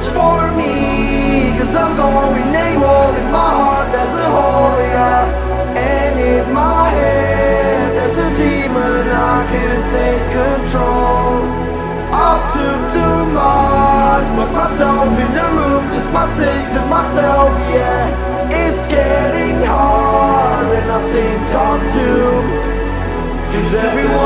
search for me. Cause I'm going AWOL. In my heart there's a hole, yeah. And in my head there's a demon I can't take control. Up to too much Put myself in a room Just my six and myself, yeah. It's getting hard And I think I'm doomed. Cause everyone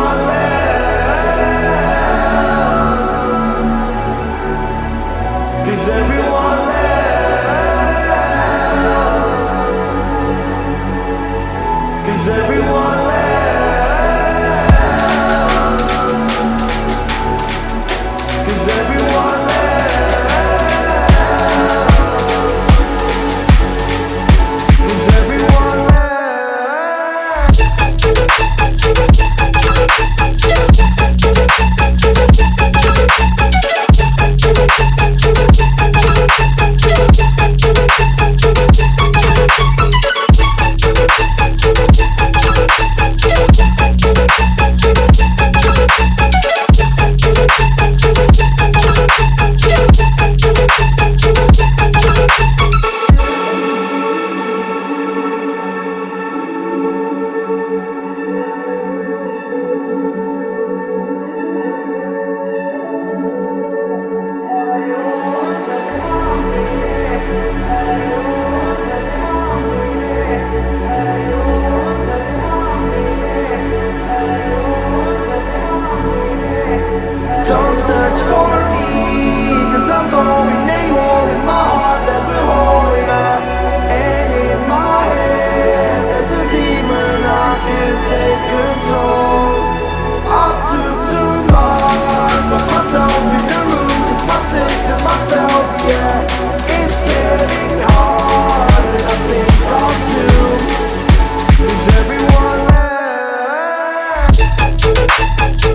Thank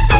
you.